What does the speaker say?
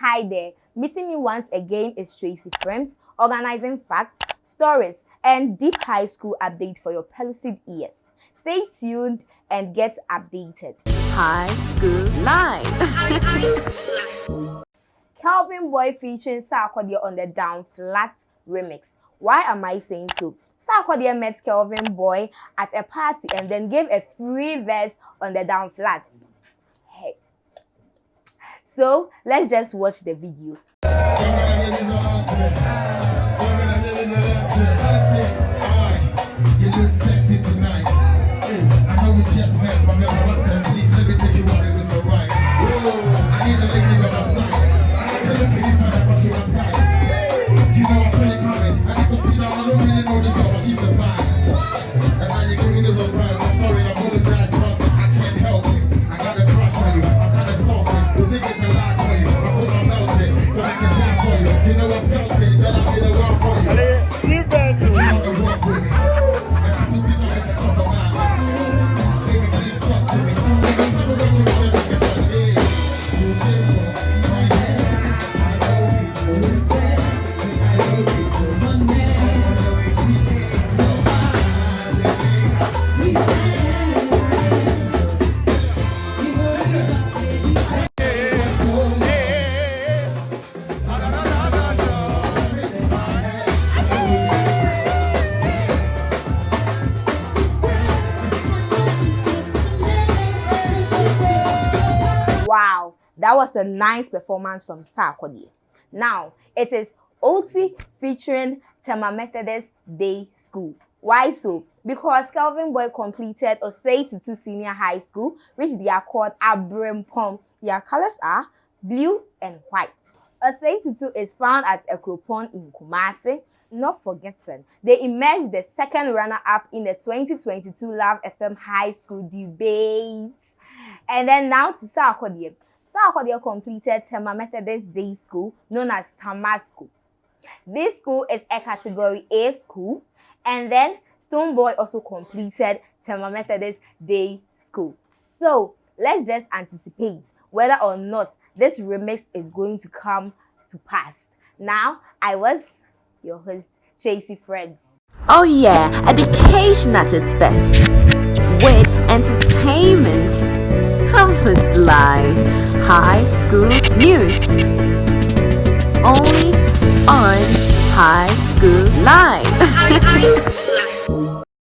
Hi there, meeting me once again is Tracy Frames, organizing facts, stories, and deep high school update for your pellucid ears. Stay tuned and get updated. High School Live. Kelvyn Boy featuring Sarkodie on the Down Flat remix. Why am I saying so? Sarkodie met Kelvyn Boy at a party and then gave a free verse on the Down Flat. So let's just watch the video. You look sexy tonight. I know we just met, but nevertheless, please let me take you out. Wow, that was a nice performance from Sarkodie. Now, it is OT featuring Tema Methodist Day School. Why so? Because Calvin Boy completed Osei Tutu Senior High School, which they are called Abrempom. Their colors are blue and white. Osei Tutu is found at Akropong in Kumasi. Not forgetting, they emerged the second runner-up in the 2022 Love FM High School debate. And then now to Sarkodie. Sarkodie completed Tema Methodist Day School, known as Tama School. This school is a Category A school. And then Stonebwoy also completed Tema Methodist Day School. So, let's just anticipate whether or not this remix is going to come to pass. Now, I was your host, Tracy Frames. Oh yeah, education at its best. With entertainment Campus Live High School News. Only on High School Live.